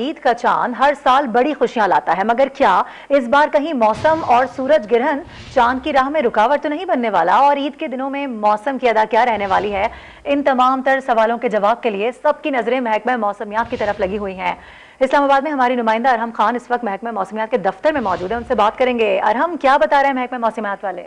عید کا چاند ہر سال بڑی خوشیاں لاتا ہے، مگر کیا اس بار کہیں موسم اور سورج گرہن چاند کی راہ میں رکاوٹ تو نہیں بننے والا؟ اور عید کے دنوں میں موسم کی ادا کیا رہنے والی ہے؟ ان تمام تر سوالوں کے جواب کے لیے سب کی نظریں محکمہ موسمیات کی طرف لگی ہوئی ہیں۔ اسلام آباد میں ہماری نمائندہ ارہم خان اس وقت محکمہ موسمیات کے دفتر میں موجود ہیں، ان سے بات کریں گے۔ ارہم، کیا بتا رہے ہیں محکمہ موسمیات والے؟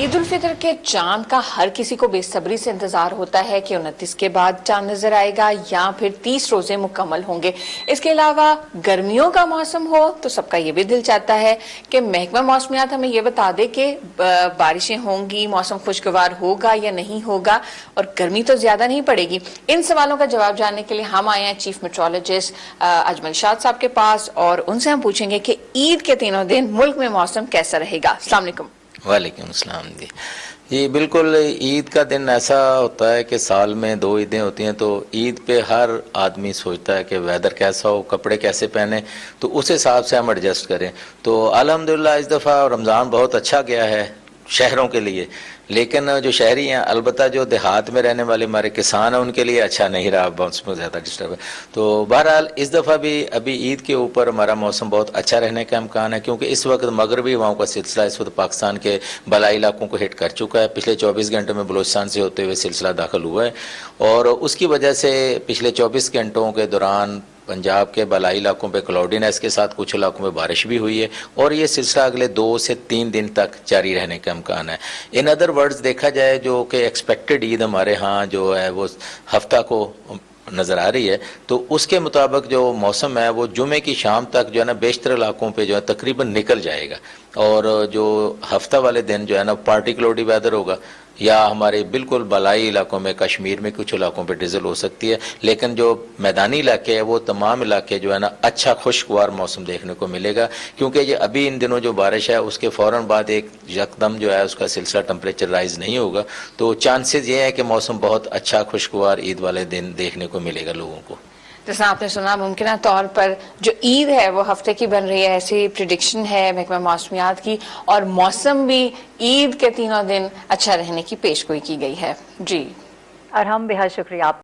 عید الفطر کے چاند کا ہر کسی کو بے صبری سے انتظار ہوتا ہے کہ انتیس کے بعد چاند نظر آئے گا یا پھر تیس روزے مکمل ہوں گے۔ اس کے علاوہ گرمیوں کا موسم ہو تو سب کا یہ بھی دل چاہتا ہے کہ محکمہ موسمیات ہمیں یہ بتا دے کہ بارشیں ہوں گی، موسم خوشگوار ہوگا یا نہیں ہوگا اور گرمی تو زیادہ نہیں پڑے گی۔ ان سوالوں کا جواب جاننے کے لیے ہم آئے ہیں چیف میٹرولوجسٹ اجمل شاد صاحب کے پاس اور ان سے ہم پوچھیں گے کہ عید کے تینوں دن ملک میں موسم کیسا رہے گا۔ السلام علیکم۔ وعلیکم السلام جی۔ جی بالکل عید کا دن ایسا ہوتا ہے کہ سال میں دو عیدیں ہوتی ہیں تو عید پہ ہر آدمی سوچتا ہے کہ ویدر کیسا ہو، کپڑے کیسے پہنے، تو اس حساب سے ہم ایڈجسٹ کریں۔ تو الحمدللہ اس دفعہ رمضان بہت اچھا گیا ہے۔ شہروں کے لیے۔ لیکن جو شہری ہیں، البتہ جو دیہات میں رہنے والے ہمارے کسان ہیں، ان کے لیے اچھا نہیں رہا۔ موسم میں زیادہ ڈسٹرب ہے۔ تو بہرحال، اس دفعہ بھی ابھی عید کے اوپر ہمارا موسم بہت اچھا رہنے کا امکان ہے، کیونکہ اس وقت مغربی ہواؤں کا سلسلہ اس وقت پاکستان کے بلائی علاقوں کو ہٹ کر چکا ہے۔ پچھلے چوبیس گھنٹوں میں بلوچستان سے ہوتے ہوئے سلسلہ داخل ہوا ہے۔ اور اس کی وجہ سے پچھلے چوبیس گھنٹوں کے دوران پنجاب کے بالائی علاقوں پہ کلاؤڈینس کے ساتھ کچھ علاقوں میں بارش بھی ہوئی ہے اور یہ سلسلہ اگلے دو سے تین دن تک جاری رہنے کا امکان ہے۔ ان ادر ورڈز دیکھا جائے جو کہ ایکسپیکٹڈ عید ہمارے ہاں جو ہے، وہ ہفتہ کو نظر آ رہی ہے، تو اس کے مطابق جو موسم ہے، وہ جمعے کی شام تک جو ہے نا، بیشتر علاقوں پہ جو ہے تقریباً نکل جائے گا۔ اور جو ہفتہ والے دن جو ہے نا پارٹی کلوڈی ویدر ہوگا۔ یا ہمارے بالکل بالائی علاقوں میں، کشمیر میں کچھ علاقوں پہ ڈیزل ہو سکتی ہے، لیکن جو میدانی علاقے ہیں، وہ تمام علاقے جو ہے نا اچھا خوشگوار موسم دیکھنے کو ملے گا، کیونکہ یہ ابھی ان دنوں جو بارش ہے، اس کے فوراً بعد ایک یکدم جو ہے، اس کا سلسلہ ٹمپریچر رائز نہیں ہوگا۔ تو چانسز یہ ہے کہ موسم بہت اچھا خوشگوار، عید والے دن دیکھنے کو ملے گا لوگوں کو۔ جیسا آپ نے سنا، ممکنہ طور پر جو عید ہے، وہ ہفتے کی بن رہی ہے، ایسی پریڈکشن ہے، محکمہ موسمیات کی، اور موسم بھی عید کے تینوں دن اچھا رہنے کی پیش گوئی کی گئی ہے۔ جی۔ ارحم بہت شکریہ۔ آپ